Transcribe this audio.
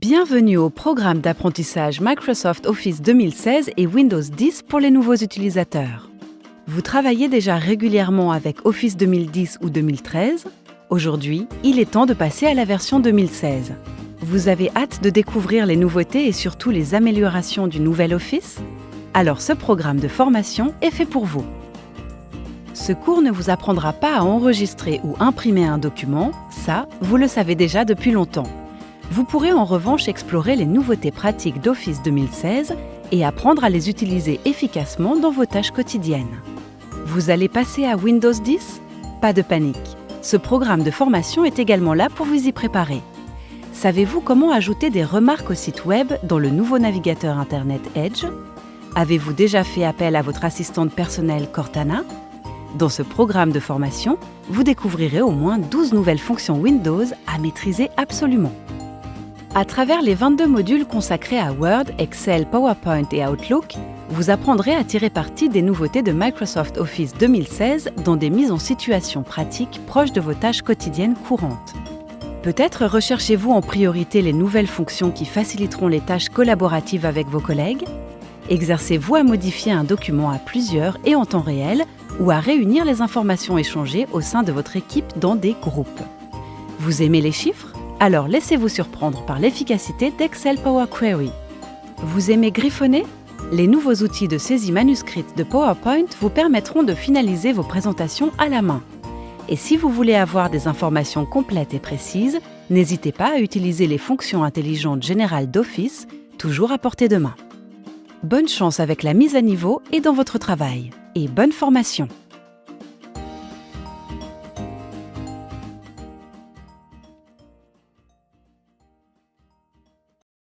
Bienvenue au programme d'apprentissage Microsoft Office 2016 et Windows 10 pour les nouveaux utilisateurs. Vous travaillez déjà régulièrement avec Office 2010 ou 2013 Aujourd'hui, il est temps de passer à la version 2016. Vous avez hâte de découvrir les nouveautés et surtout les améliorations du nouvel Office? Alors ce programme de formation est fait pour vous. Ce cours ne vous apprendra pas à enregistrer ou imprimer un document, ça, vous le savez déjà depuis longtemps. Vous pourrez en revanche explorer les nouveautés pratiques d'Office 2016 et apprendre à les utiliser efficacement dans vos tâches quotidiennes. Vous allez passer à Windows 10 Pas de panique. Ce programme de formation est également là pour vous y préparer. Savez-vous comment ajouter des remarques au site web dans le nouveau navigateur Internet Edge? Avez-vous déjà fait appel à votre assistante personnelle Cortana? Dans ce programme de formation, vous découvrirez au moins 12 nouvelles fonctions Windows à maîtriser absolument. À travers les 22 modules consacrés à Word, Excel, PowerPoint et Outlook, vous apprendrez à tirer parti des nouveautés de Microsoft Office 2016 dans des mises en situation pratiques proches de vos tâches quotidiennes courantes. Peut-être recherchez-vous en priorité les nouvelles fonctions qui faciliteront les tâches collaboratives avec vos collègues? Exercez-vous à modifier un document à plusieurs et en temps réel ou à réunir les informations échangées au sein de votre équipe dans des groupes? Vous aimez les chiffres? Alors laissez-vous surprendre par l'efficacité d'Excel Power Query. Vous aimez griffonner? Les nouveaux outils de saisie manuscrite de PowerPoint vous permettront de finaliser vos présentations à la main. Et si vous voulez avoir des informations complètes et précises, n'hésitez pas à utiliser les fonctions intelligentes générales d'Office, toujours à portée de main. Bonne chance avec la mise à niveau et dans votre travail. Et bonne formation